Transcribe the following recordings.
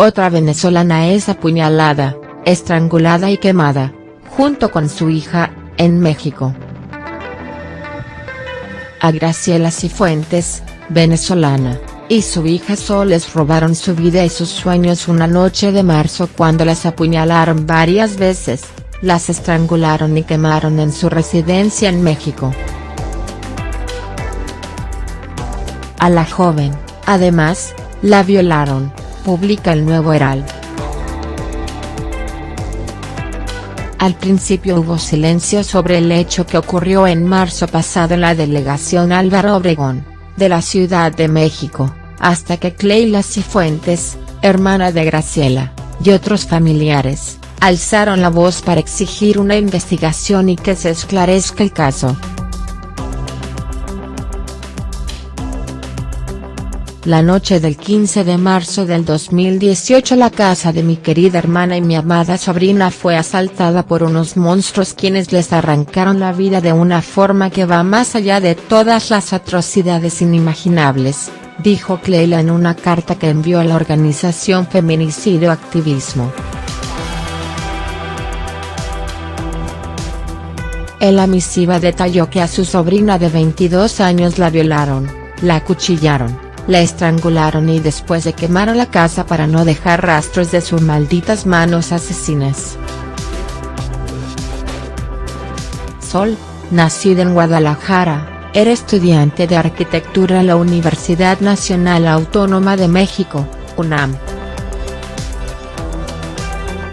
Otra venezolana es apuñalada, estrangulada y quemada, junto con su hija, en México. A Graciela Cifuentes, venezolana, y su hija Soles robaron su vida y sus sueños una noche de marzo cuando las apuñalaron varias veces, las estrangularon y quemaron en su residencia en México. A la joven, además, la violaron, publica el Nuevo Herald. Al principio hubo silencio sobre el hecho que ocurrió en marzo pasado en la delegación Álvaro Obregón, de la Ciudad de México, hasta que Cleila Cifuentes, hermana de Graciela, y otros familiares, alzaron la voz para exigir una investigación y que se esclarezca el caso. La noche del 15 de marzo del 2018 la casa de mi querida hermana y mi amada sobrina fue asaltada por unos monstruos quienes les arrancaron la vida de una forma que va más allá de todas las atrocidades inimaginables, dijo Cleila en una carta que envió a la organización Feminicidio Activismo. En la misiva detalló que a su sobrina de 22 años la violaron, la acuchillaron la estrangularon y después de quemaron la casa para no dejar rastros de sus malditas manos asesinas. Sol, nacida en Guadalajara, era estudiante de arquitectura en la Universidad Nacional Autónoma de México, UNAM.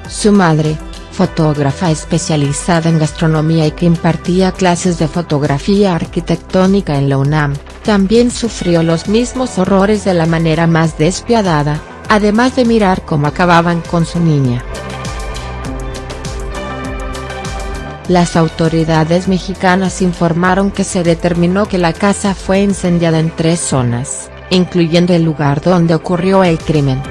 Su madre, fotógrafa especializada en gastronomía y que impartía clases de fotografía arquitectónica en la UNAM, también sufrió los mismos horrores de la manera más despiadada, además de mirar cómo acababan con su niña. Las autoridades mexicanas informaron que se determinó que la casa fue incendiada en tres zonas, incluyendo el lugar donde ocurrió el crimen.